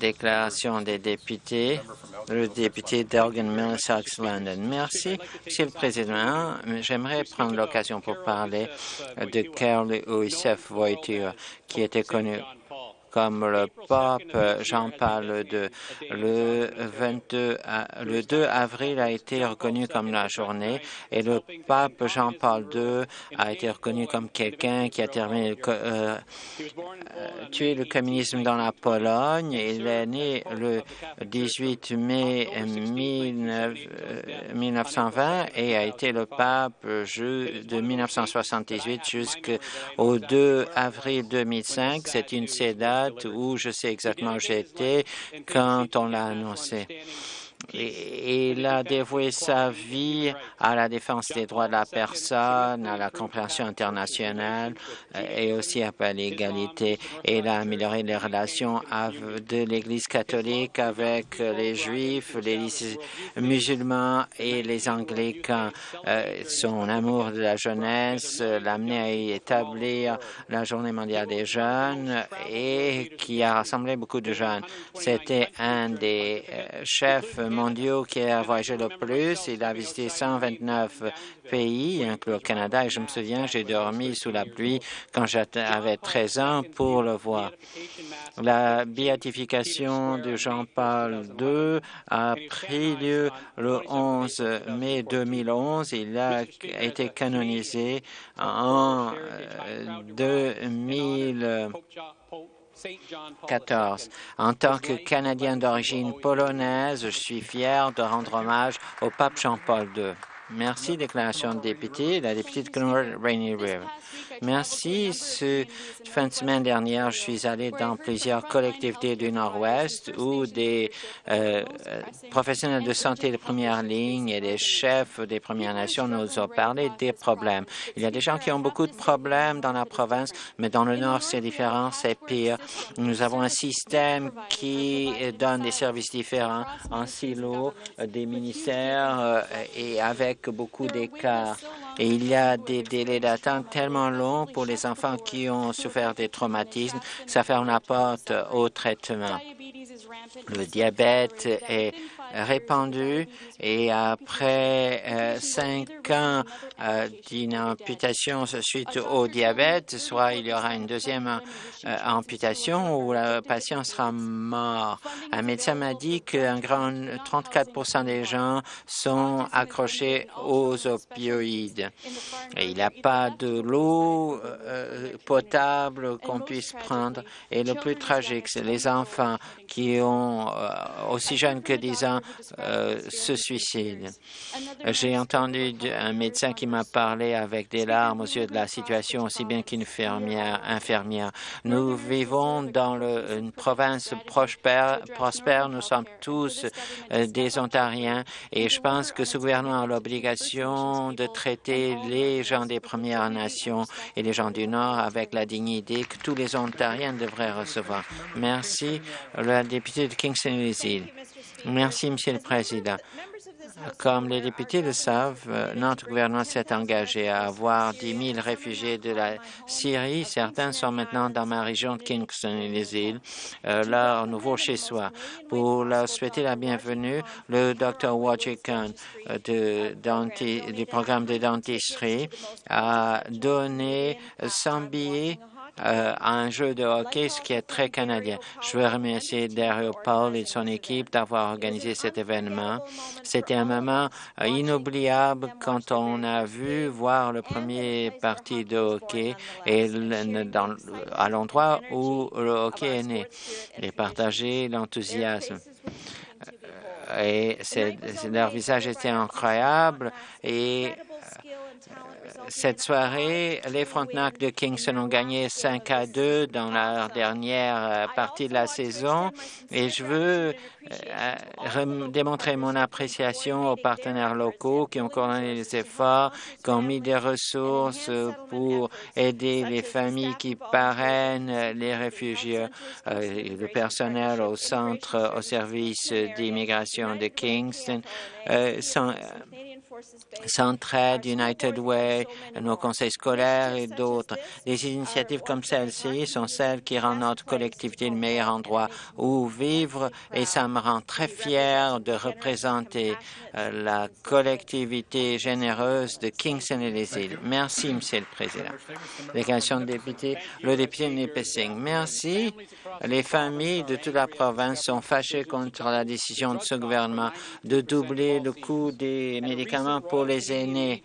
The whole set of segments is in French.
Déclaration des députés. Le député d'Elgin Middlesex London. Merci, Monsieur le Président. J'aimerais prendre l'occasion pour parler de Carl Youssef Voiture, qui était connu comme le pape Jean-Paul II. Le, 22, le 2 avril a été reconnu comme la journée et le pape Jean-Paul II a été reconnu comme quelqu'un qui a terminé euh, tué le communisme dans la Pologne. Il est né le 18 mai 1920 et a été le pape de 1978 jusqu'au 2 avril 2005. C'est une cédale où je sais exactement où j'étais quand on l'a annoncé il a dévoué sa vie à la défense des droits de la personne, à la compréhension internationale euh, et aussi à l'égalité. Il a amélioré les relations de l'Église catholique avec les Juifs, les musulmans et les Anglicans. Euh, son amour de la jeunesse l'a amené à établir la Journée mondiale des jeunes et qui a rassemblé beaucoup de jeunes. C'était un des euh, chefs mondiaux qui a voyagé le plus. Il a visité 129 pays, inclus le Canada, et je me souviens, j'ai dormi sous la pluie quand j'avais 13 ans pour le voir. La béatification de Jean-Paul II a pris lieu le 11 mai 2011. Il a été canonisé en 2000. Euh, 14. En tant que Canadien d'origine polonaise, je suis fier de rendre hommage au pape Jean-Paul II. Merci. Déclaration de député. La députée de Rainy River. Merci. Ce fin de semaine dernière, je suis allé dans plusieurs collectivités du Nord-Ouest où des euh, professionnels de santé de première ligne et des chefs des Premières Nations nous ont parlé des problèmes. Il y a des gens qui ont beaucoup de problèmes dans la province, mais dans le Nord, c'est différent, c'est pire. Nous avons un système qui donne des services différents en silo des ministères euh, et avec beaucoup d'écarts. Et il y a des délais d'attente tellement longs pour les enfants qui ont souffert des traumatismes. Ça ferme la porte au traitement. Le diabète est répandu et après euh, cinq ans euh, d'une amputation suite au diabète, soit il y aura une deuxième euh, amputation ou le patient sera mort. Un médecin m'a dit qu'un grand 34% des gens sont accrochés aux opioïdes. Et il n'y a pas de l'eau potable qu'on puisse prendre. Et le plus tragique, c'est les enfants qui ont aussi jeunes que 10 ans se suicide. J'ai entendu un médecin qui m'a parlé avec des larmes aux yeux de la situation, aussi bien qu'une infirmière. Nous vivons dans une province prospère, prospère. Nous sommes tous euh, des Ontariens et je pense que ce gouvernement a l'obligation de traiter les gens des Premières Nations et les gens du Nord avec la dignité que tous les Ontariens devraient recevoir. Merci. La députée de Kingston-les-Îles. Merci, Monsieur le Président. Comme les députés le savent, notre gouvernement s'est engagé à avoir 10 000 réfugiés de la Syrie. Certains sont maintenant dans ma région de Kingston et les îles, euh, leur nouveau chez-soi. Pour leur souhaiter la bienvenue, le Dr. Wajikhan euh, du programme de dentisterie a donné 100 billets euh, un jeu de hockey, ce qui est très canadien. Je veux remercier Dario Paul et son équipe d'avoir organisé cet événement. C'était un moment euh, inoubliable quand on a vu voir le premier parti de hockey et dans, à l'endroit où le hockey est né et partager l'enthousiasme et leur visage était incroyable et cette soirée, les Frontenac de Kingston ont gagné 5 à 2 dans la dernière euh, partie de la saison et je veux euh, démontrer mon appréciation aux partenaires locaux qui ont coordonné les efforts, qui ont mis des ressources pour aider les familles qui parrainent les réfugiés, euh, le personnel au centre au service d'immigration de Kingston. Centraide, United Way, nos conseils scolaires et d'autres. Des initiatives comme celle-ci sont celles qui rendent notre collectivité le meilleur endroit où vivre et ça me rend très fier de représenter euh, la collectivité généreuse de Kingston et les îles. Merci, Monsieur le Président. Délégation de députés, le député Nipissing. Merci. Les familles de toute la province sont fâchées contre la décision de ce gouvernement de doubler le coût des médicaments pour les aînés.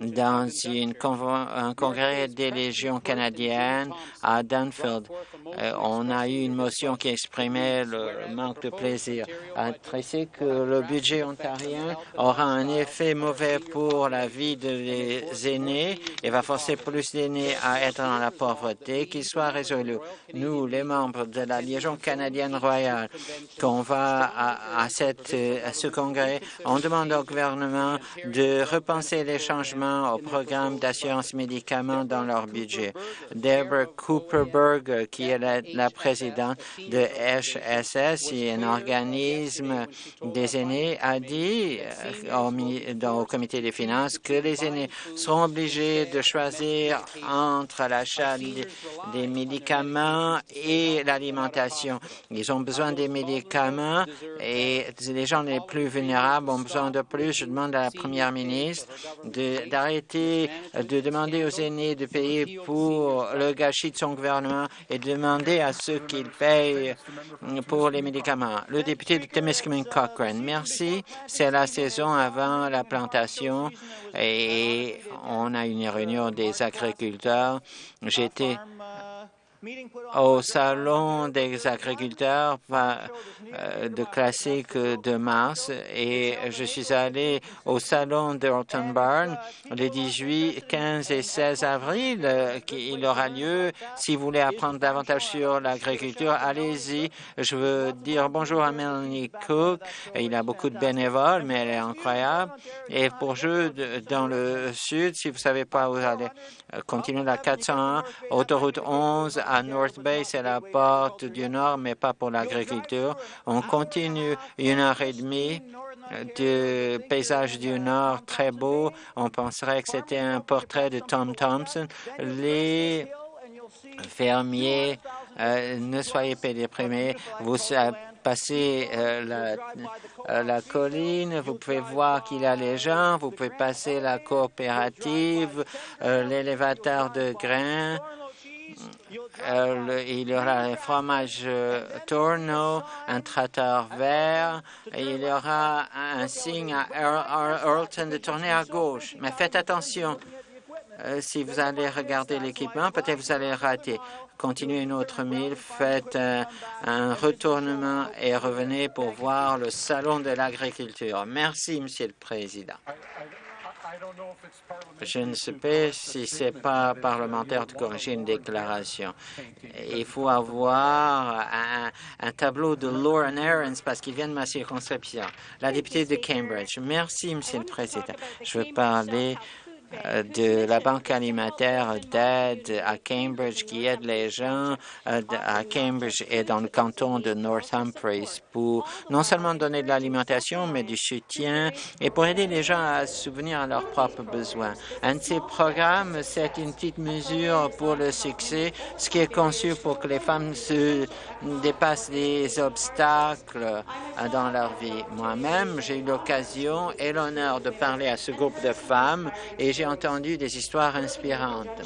Dans un congrès des légions canadiennes à Dunfield, euh, on a eu une motion qui exprimait le manque de plaisir. Adresser que le budget ontarien aura un effet mauvais pour la vie des aînés et va forcer plus d'aînés à être dans la pauvreté, qu'il soit résolu. Nous, les membres de la Légion canadienne royale, qu'on va à, à ce congrès, on demande au gouvernement de repenser les changements au programme d'assurance médicaments dans leur budget. Deborah Cooperberg, qui est la, présidente de HSS, un organisme des aînés, a dit euh, au, comité des finances que les aînés seront obligés de choisir entre l'achat des médicaments et l'alimentation. Ils ont besoin des médicaments et les gens les plus vulnérables ont besoin de plus. Je demande à la ministre d'arrêter de, demander aux aînés de payer pour le gâchis de son gouvernement et de demander à ceux qu'ils payent pour les médicaments. Le député de Temiskaming Cochrane, merci. C'est la saison avant la plantation et on a une réunion des agriculteurs. J'étais au Salon des agriculteurs euh, de classique de mars et je suis allé au Salon de Horton Barn les 18, 15 et 16 avril. Euh, il aura lieu. Si vous voulez apprendre davantage sur l'agriculture, allez-y. Je veux dire bonjour à Melanie Cook. Il a beaucoup de bénévoles, mais elle est incroyable. Et pour jeux dans le sud, si vous savez pas où aller, euh, continuez la 401, autoroute 11 à North Bay, c'est la porte du Nord, mais pas pour l'agriculture. On continue une heure et demie de paysage du Nord très beau. On penserait que c'était un portrait de Tom Thompson. Les fermiers, euh, ne soyez pas déprimés. Vous passez euh, la, la, colline, vous pouvez voir qu'il y a les gens, vous pouvez passer la coopérative, euh, l'élévateur de grains, euh, il y aura un fromage euh, Torno, un traiteur vert, et il y aura un signe à Earlton de tourner à gauche. Mais faites attention, euh, si vous allez regarder l'équipement, peut-être vous allez rater. Continuez une autre mille, faites un retournement et revenez pour voir le salon de l'agriculture. Merci, Monsieur le Président. Je ne sais pas si ce n'est pas parlementaire de corriger une déclaration. Il faut avoir un, tableau de Lauren Aarons parce qu'il vient de ma circonscription. La députée de Cambridge. Merci, Monsieur le Président. Je veux parler de la Banque alimentaire d'aide à Cambridge qui aide les gens euh, à Cambridge et dans le canton de Northumbries pour non seulement donner de l'alimentation, mais du soutien et pour aider les gens à souvenir à leurs propres besoins. Un de ces programmes, c'est une petite mesure pour le succès, ce qui est conçu pour que les femmes se dépassent les obstacles euh, dans leur vie. Moi-même, j'ai eu l'occasion et l'honneur de parler à ce groupe de femmes et j'ai entendu des histoires inspirantes.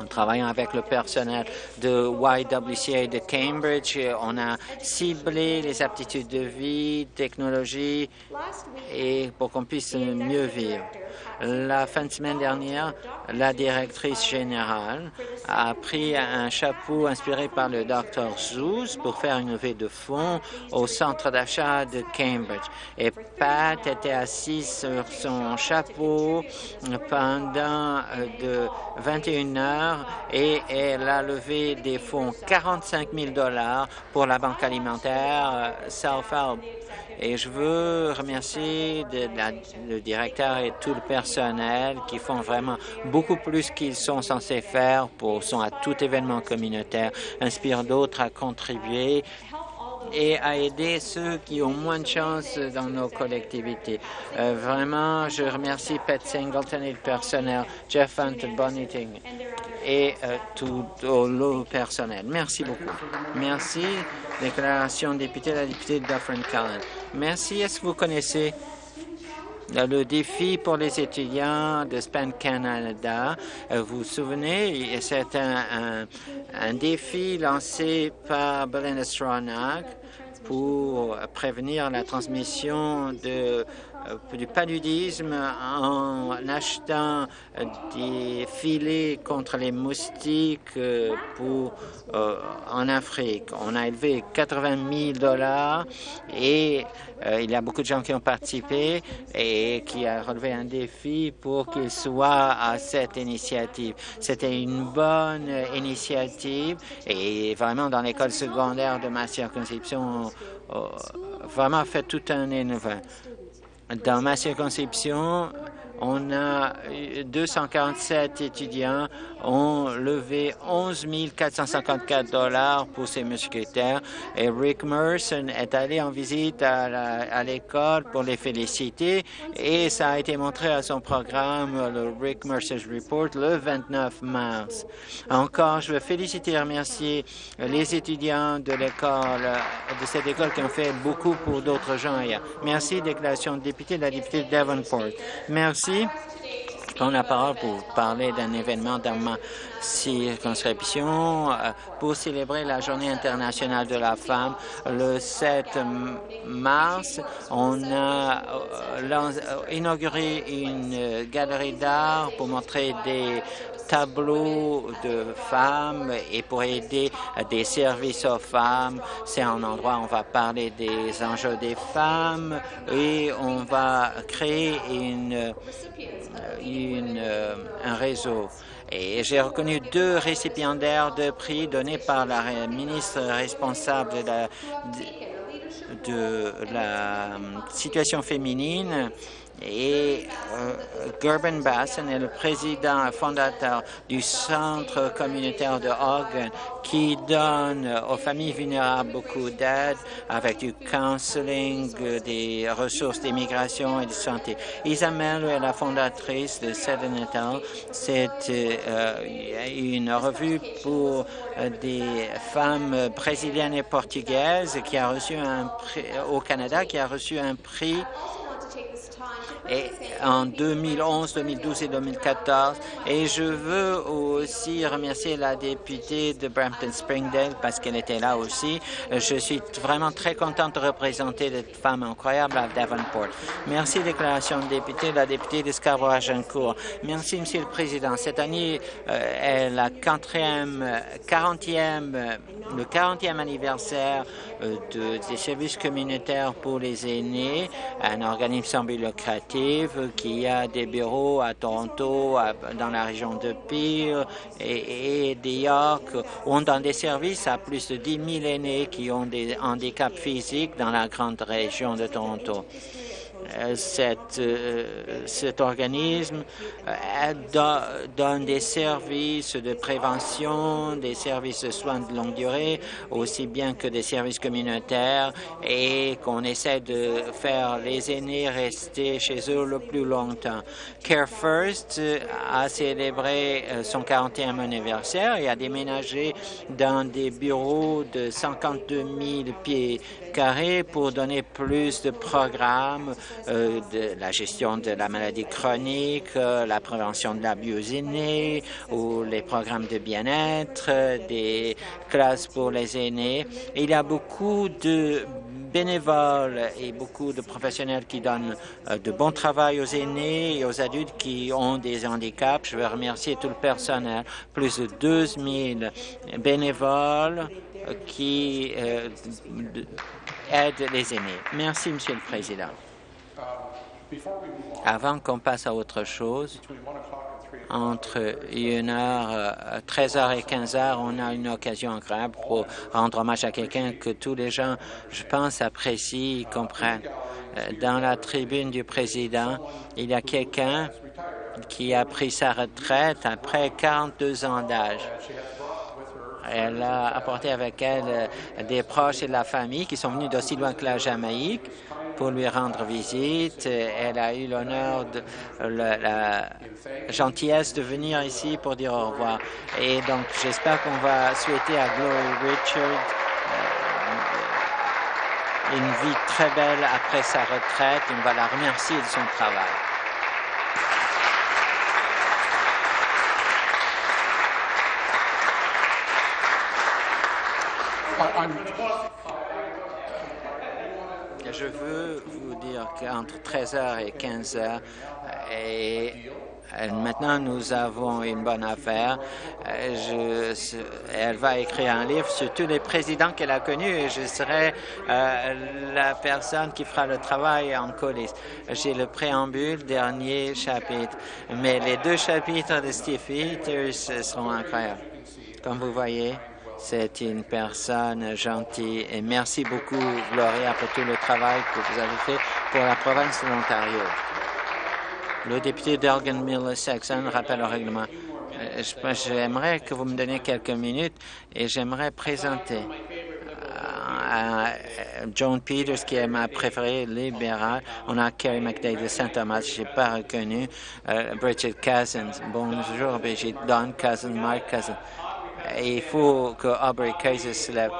En travaillant avec le personnel de YWCA de Cambridge, on a ciblé les aptitudes de vie, technologie, et pour qu'on puisse mieux vivre. La fin de semaine dernière, la directrice générale a pris un chapeau inspiré par le Dr Zeus pour faire une levée de fonds au centre d'achat de Cambridge. Et Pat était assise sur son chapeau pendant euh, de 21 heures et elle a levé des fonds 45 000 dollars pour la banque alimentaire euh, Self-Help. Et je veux remercier le directeur et tout le personnel qui font vraiment beaucoup plus qu'ils sont censés faire pour sont à tout événement communautaire, inspirent d'autres à contribuer et à aider ceux qui ont moins de chance dans nos collectivités. Euh, vraiment, je remercie Pat Singleton et le personnel, Jeff Hunt, Bonniting et euh, tout le personnel. Merci beaucoup. Merci. Déclaration député, la députée de Dufferin Callan. Merci. Est-ce que vous connaissez le défi pour les étudiants de SPAN Canada. Euh, vous vous souvenez, c'est un, défi lancé par Belinda Stronach pour prévenir la transmission de euh, du paludisme en achetant des filets contre les moustiques euh, pour, euh, en Afrique. On a élevé 80 000 dollars et il y a beaucoup de gens qui ont participé et qui a relevé un défi pour qu'ils soient à cette initiative. C'était une bonne initiative et vraiment dans l'école secondaire de ma circonscription, vraiment fait tout un événement. Dans ma circonscription, on a 247 étudiants ont levé 11 454 dollars pour ces mousquetaires et Rick Merson est allé en visite à l'école pour les féliciter et ça a été montré à son programme, le Rick Mercer's Report, le 29 mars. Encore, je veux féliciter et remercier les étudiants de l'école, de cette école qui ont fait beaucoup pour d'autres gens Merci, déclaration de député la députée de Davenport. Merci. Je prends la parole pour parler d'un événement dans ma circonscription euh, pour célébrer la Journée internationale de la femme. Le 7 mars, on a euh, euh, inauguré une galerie d'art pour montrer des tableaux de femmes et pour aider des services aux femmes. C'est un endroit où on va parler des enjeux des femmes et on va créer une, une, un réseau. Et j'ai reconnu deux récipiendaires de prix donnés par la ministre responsable de la, de la situation féminine et euh, Gerben Basson est le président fondateur du Centre communautaire de Hogan qui donne aux familles vulnérables beaucoup d'aide avec du counseling, des ressources d'immigration et de santé. Isabelle est la fondatrice de Sedenatal. C'est euh, une revue pour des femmes brésiliennes et portugaises qui a reçu un prix au Canada, qui a reçu un prix et en 2011, 2012 et 2014. Et je veux aussi remercier la députée de Brampton-Springdale parce qu'elle était là aussi. Je suis vraiment très contente de représenter cette femme incroyable à Davenport. Merci, déclaration de député, la députée de Scarborough-Agincourt. Merci, Monsieur le Président. Cette année euh, est la 40e, 40e, le 40e anniversaire euh, de, des services communautaires pour les aînés, un organisme qui a des bureaux à Toronto, dans la région de Peel et, et de York, ont dans des services à plus de 10 000 aînés qui ont des handicaps physiques dans la grande région de Toronto. Euh, cette, euh, cet organisme euh, donne des services de prévention, des services de soins de longue durée, aussi bien que des services communautaires et qu'on essaie de faire les aînés rester chez eux le plus longtemps. Care First a célébré son 40e anniversaire et a déménagé dans des bureaux de 52 000 pieds pour donner plus de programmes euh, de la gestion de la maladie chronique, euh, la prévention de l'abus aînés ou les programmes de bien-être, des classes pour les aînés. Il y a beaucoup de bénévoles et beaucoup de professionnels qui donnent euh, de bon travail aux aînés et aux adultes qui ont des handicaps. Je veux remercier tout le personnel, plus de 12 000 bénévoles qui aident les aînés. Merci, Monsieur le Président. Avant qu'on passe à autre chose, entre 1h, 13h et 15h, on a une occasion incroyable pour rendre hommage à quelqu'un que tous les gens, je pense, apprécient, comprennent. Euh, dans la tribune du président, il y a quelqu'un qui a pris sa retraite après 42 ans d'âge. Elle a apporté avec elle des proches et de la famille qui sont venus d'aussi loin que la Jamaïque pour lui rendre visite. Elle a eu l'honneur de la, gentillesse de venir ici pour dire au revoir. Et donc, j'espère qu'on va souhaiter à Glory Richard euh, une vie très belle après sa retraite. On va la remercier de son travail. Je veux vous dire qu'entre 13h et 15h, et maintenant nous avons une bonne affaire. Je, elle va écrire un livre sur tous les présidents qu'elle a connus et je serai euh, la personne qui fera le travail en coulisses. J'ai le préambule, dernier chapitre, mais les deux chapitres de Steve Peters seront incroyables. Comme vous voyez, c'est une personne gentille et merci beaucoup, Gloria, pour tout le travail que vous avez fait pour la province de l'Ontario. Le député d'Elgin Miller Saxon rappelle au règlement. Euh, j'aimerais que vous me donniez quelques minutes et j'aimerais présenter à John Peters, qui est ma préférée libérale. On a Kerry McDay de Saint-Thomas, je n'ai pas reconnu. Euh, Bridget Cousins, bonjour Brigitte. Don Cousins, Mark Cousins il faut que Aubrey Kaiser se lève,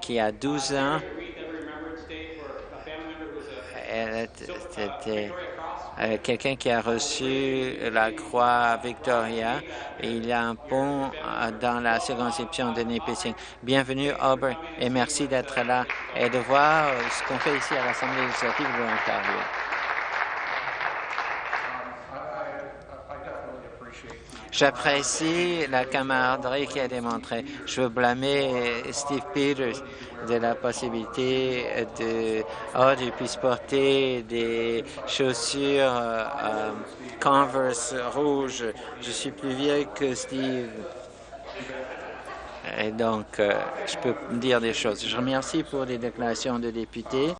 qui a 12 ans. Était euh, quelqu'un qui a reçu la croix Victoria il y a un pont euh, dans la circonscription de Nipissing. Bienvenue, Aubrey, et merci d'être là et de voir ce qu'on fait ici à l'Assemblée législative de l'Ontario. J'apprécie la camaraderie qui a démontré. Je veux blâmer Steve Peters de la possibilité de oh, puisse porter des chaussures euh, Converse rouges. Je suis plus vieille que Steve. Et donc, euh, je peux dire des choses. Je remercie pour les déclarations de députés.